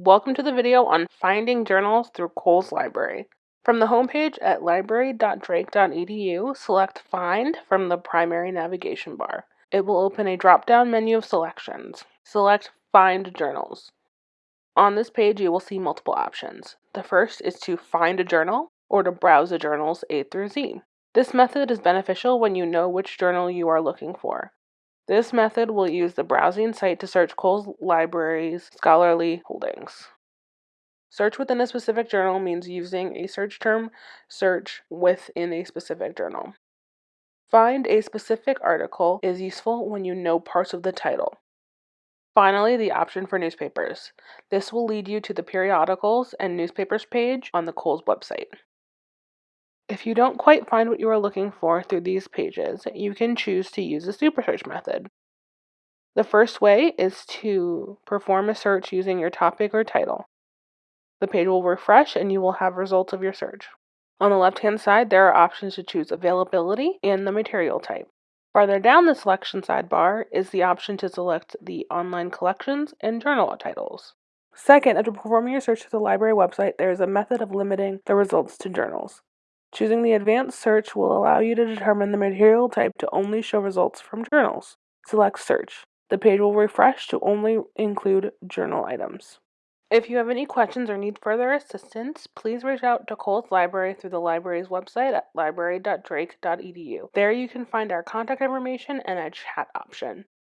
Welcome to the video on finding journals through Cowles Library. From the homepage at library.drake.edu, select Find from the primary navigation bar. It will open a drop-down menu of selections. Select Find Journals. On this page, you will see multiple options. The first is to find a journal or to browse the journals A through Z. This method is beneficial when you know which journal you are looking for. This method will use the browsing site to search Cowles Library's scholarly holdings. Search within a specific journal means using a search term search within a specific journal. Find a specific article is useful when you know parts of the title. Finally, the option for newspapers. This will lead you to the periodicals and newspapers page on the Cowles website. If you don't quite find what you are looking for through these pages, you can choose to use the super search method. The first way is to perform a search using your topic or title. The page will refresh and you will have results of your search. On the left hand side, there are options to choose availability and the material type. Farther down the selection sidebar is the option to select the online collections and journal titles. Second, after performing your search through the library website, there is a method of limiting the results to journals. Choosing the advanced search will allow you to determine the material type to only show results from journals. Select search. The page will refresh to only include journal items. If you have any questions or need further assistance, please reach out to Cowles Library through the library's website at library.drake.edu. There you can find our contact information and a chat option.